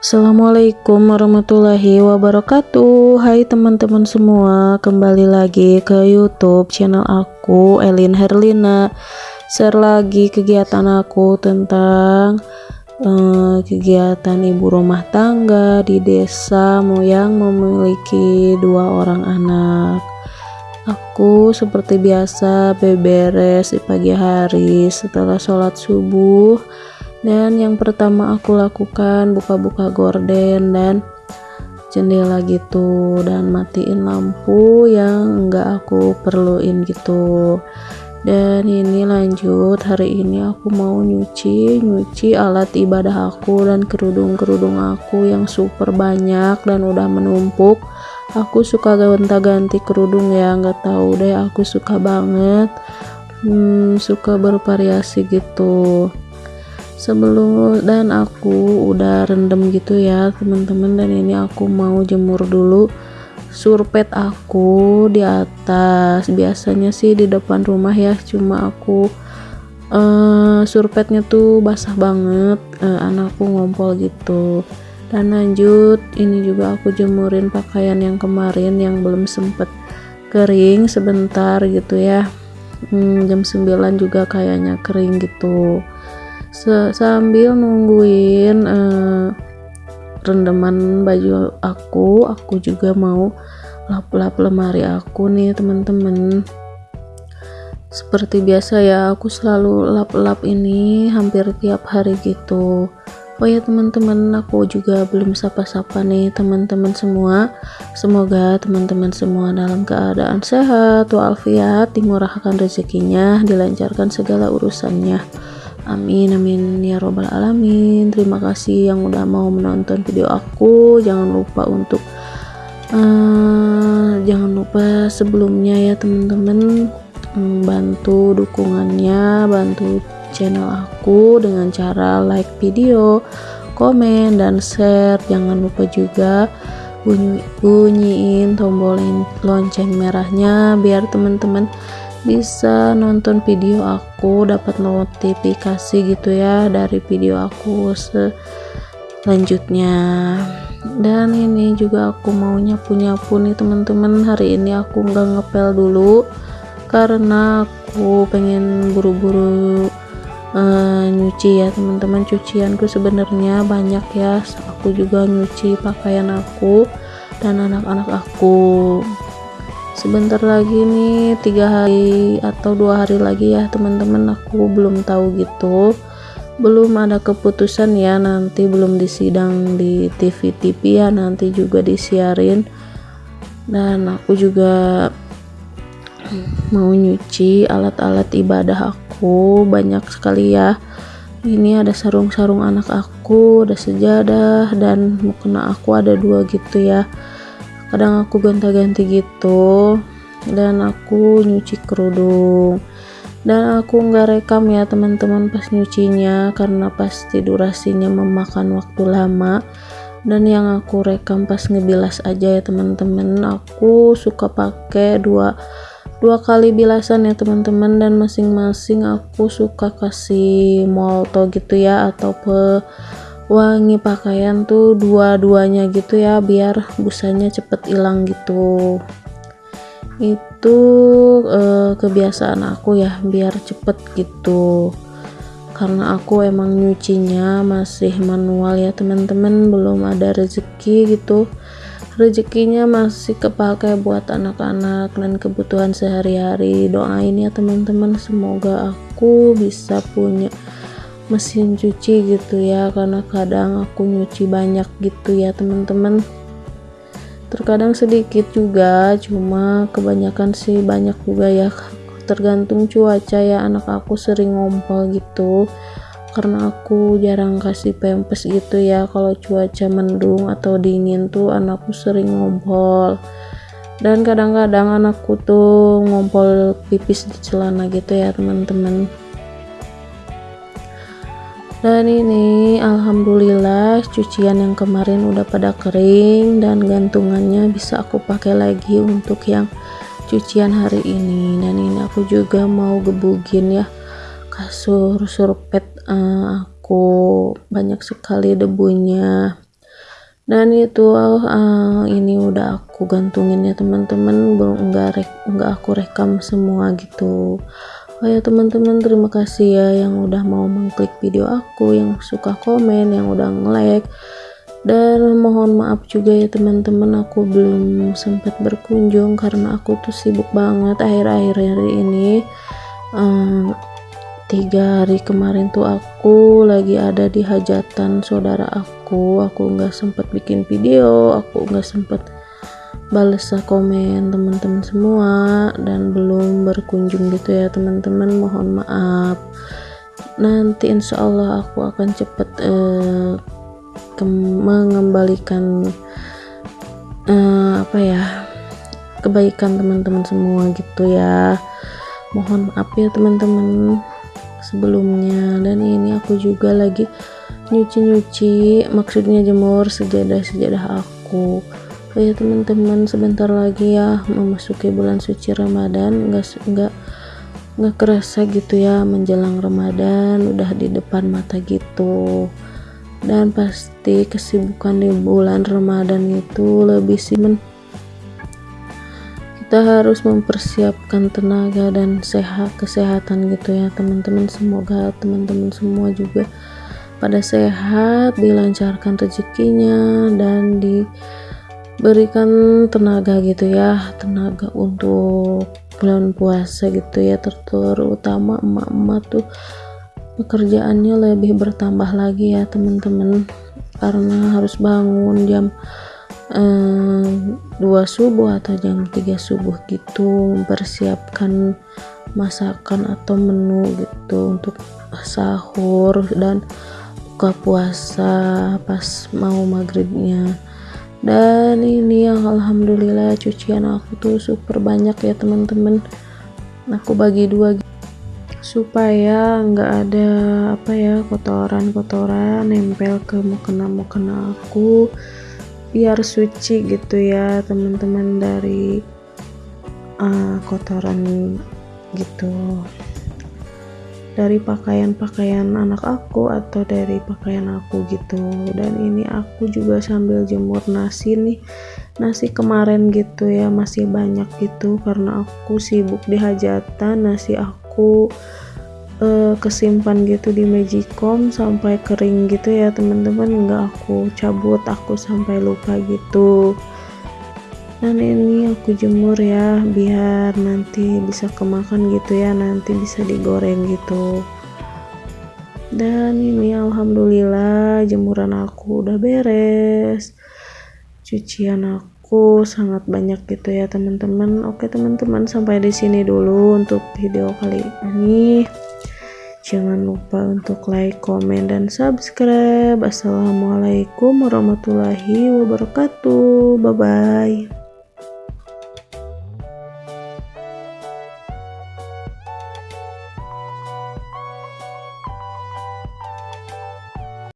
Assalamualaikum warahmatullahi wabarakatuh. Hai teman-teman semua Kembali lagi ke youtube channel aku Elin Herlina. Share lagi kegiatan aku tentang uh, Kegiatan ibu rumah tangga Di desa yang memiliki dua orang anak. Aku seperti biasa beberes di pagi hari setelah sholat subuh dan yang pertama aku lakukan buka-buka gorden dan jendela gitu. Dan matiin lampu yang enggak aku perluin gitu. Dan ini lanjut hari ini aku mau nyuci nyuci alat ibadah aku dan kerudung-kerudung aku yang super banyak dan udah menumpuk. Aku suka gonta-ganti kerudung ya nggak tahu deh aku suka banget. Hmm, suka bervariasi gitu sebelum dan aku udah rendam gitu ya teman-teman. Dan ini aku mau jemur dulu surpet aku di atas. Biasanya sih di depan rumah ya cuma aku uh, surpetnya tuh basah banget. Uh, anakku ngompol gitu. Dan lanjut ini juga aku jemurin pakaian yang kemarin yang belum sempet kering sebentar gitu ya. Hmm, jam 9 juga kayaknya kering gitu sambil nungguin uh, rendaman baju aku aku juga mau lap-lap lemari aku nih teman-teman. Seperti biasa ya aku selalu lap-lap ini hampir tiap hari gitu. Oh ya teman-teman aku juga belum sapa-sapa nih teman-teman semua. Semoga teman-teman semua dalam keadaan sehat walafiat dimurahkan rezekinya dilancarkan segala urusannya amin amin. Ya robbal alamin. Terima kasih yang udah mau menonton video aku. Jangan lupa untuk uh, jangan lupa sebelumnya ya teman-teman. Um, bantu dukungannya bantu channel aku dengan cara like video komen dan share. Jangan lupa juga bunyi bunyiin tombol lonceng merahnya biar teman-teman bisa nonton video aku dapat notifikasi gitu ya dari video aku selanjutnya. Dan ini juga aku mau nyapu-nyapu nih teman-teman. Hari ini aku nggak ngepel dulu karena aku pengen buru-buru uh, nyuci ya teman-teman. Cucianku sebenarnya banyak ya. Aku juga nyuci pakaian aku dan anak-anak aku sebentar lagi nih tiga hari atau dua hari lagi ya teman-teman. Aku belum tahu gitu. Belum ada keputusan ya nanti belum disidang di TV-TV ya nanti juga disiarin. Dan aku juga mau nyuci alat-alat ibadah aku. Banyak sekali ya. Ini ada sarung-sarung anak aku ada sejadah dan mukena aku ada dua gitu ya kadang aku ganti-ganti gitu dan aku nyuci kerudung. Dan aku nggak rekam ya teman-teman pas nyucinya karena pasti durasinya memakan waktu lama. Dan yang aku rekam pas ngebilas aja ya teman-teman aku suka pakai dua dua kali bilasan ya teman-teman. Dan masing-masing aku suka kasih molto gitu ya atau pe wangi pakaian tuh dua-duanya gitu ya biar busanya cepet hilang gitu. Itu eh, kebiasaan aku ya biar cepet gitu. Karena aku emang nyucinya masih manual ya teman-teman. Belum ada rezeki gitu. Rezekinya masih kepake buat anak-anak dan kebutuhan sehari-hari. Doain ya teman-teman. Semoga aku bisa punya mesin cuci gitu ya karena kadang aku nyuci banyak gitu ya teman-teman. Terkadang sedikit juga cuma kebanyakan sih banyak juga ya. Tergantung cuaca ya anak aku sering ngompol gitu. Karena aku jarang kasih pempes gitu ya kalau cuaca mendung atau dingin tuh anakku sering ngompol. Dan kadang-kadang anakku tuh ngompol pipis di celana gitu ya teman-teman dan ini alhamdulillah cucian yang kemarin udah pada kering dan gantungannya bisa aku pakai lagi untuk yang cucian hari ini. Dan ini aku juga mau gebugin ya kasur surpet uh, aku. Banyak sekali debunya. Dan itu uh, ini udah aku gantungin ya teman-teman. Belum enggak enggak aku rekam semua gitu oh ya teman-teman terima kasih ya yang udah mau mengklik video aku yang suka komen yang udah nge-like. Dan mohon maaf juga ya teman-teman aku belum sempat berkunjung karena aku tuh sibuk banget akhir-akhir hari ini. Um, tiga hari kemarin tuh aku lagi ada di hajatan saudara aku. Aku nggak sempet bikin video aku nggak sempet balas komen teman-teman semua dan belum berkunjung gitu ya teman-teman. Mohon maaf. Nanti insya Allah aku akan cepet uh, mengembalikan uh, apa ya kebaikan teman-teman semua gitu ya. Mohon maaf ya teman-teman sebelumnya. Dan ini aku juga lagi nyuci-nyuci maksudnya jemur sejadah-sejadah aku oh ya teman-teman sebentar lagi ya memasuki bulan suci Ramadan. Enggak enggak nggak kerasa gitu ya menjelang Ramadan udah di depan mata gitu. Dan pasti kesibukan di bulan Ramadan itu lebih sih kita harus mempersiapkan tenaga dan sehat kesehatan gitu ya teman-teman. Semoga teman-teman semua juga pada sehat dilancarkan rezekinya dan diberikan tenaga gitu ya tenaga untuk bulan puasa gitu ya terutama emak-emak tuh pekerjaannya lebih bertambah lagi ya teman-teman. Karena harus bangun jam eh, subuh atau jam 3 subuh gitu mempersiapkan masakan atau menu gitu untuk sahur dan buka puasa pas mau maghribnya dan ini yang alhamdulillah cucian aku tuh super banyak ya teman-teman. Aku bagi dua supaya nggak ada apa ya kotoran-kotoran nempel ke mukena mukena aku. Biar suci gitu ya teman-teman dari uh, kotoran gitu dari pakaian-pakaian anak aku atau dari pakaian aku gitu. Dan ini aku juga sambil jemur nasi nih. Nasi kemarin gitu ya masih banyak gitu. Karena aku sibuk di hajatan nasi aku uh, kesimpan gitu di magicom sampai kering gitu ya teman-teman. Nggak aku cabut aku sampai lupa gitu dan ini aku jemur ya biar nanti bisa kemakan gitu ya nanti bisa digoreng gitu dan ini alhamdulillah jemuran aku udah beres cucian aku sangat banyak gitu ya teman-teman oke teman-teman sampai di sini dulu untuk video kali ini Jangan lupa untuk like, komen, dan subscribe. Assalamualaikum warahmatullahi wabarakatuh. Bye bye.